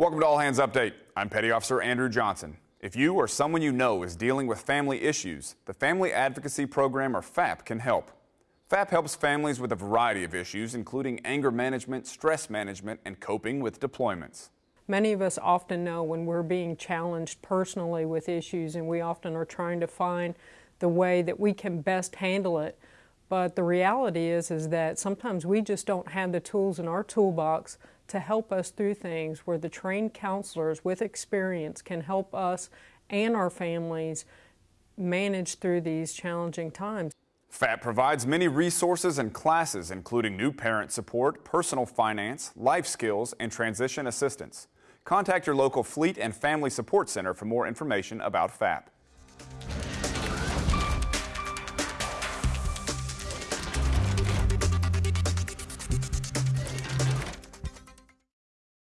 Welcome to All Hands Update. I'm Petty Officer Andrew Johnson. If you or someone you know is dealing with family issues, the Family Advocacy Program or FAP can help. FAP helps families with a variety of issues, including anger management, stress management, and coping with deployments. Many of us often know when we're being challenged personally with issues, and we often are trying to find the way that we can best handle it. But the reality is, is that sometimes we just don't have the tools in our toolbox to help us through things where the trained counselors with experience can help us and our families manage through these challenging times. FAP provides many resources and classes, including new parent support, personal finance, life skills, and transition assistance. Contact your local Fleet and Family Support Center for more information about FAP.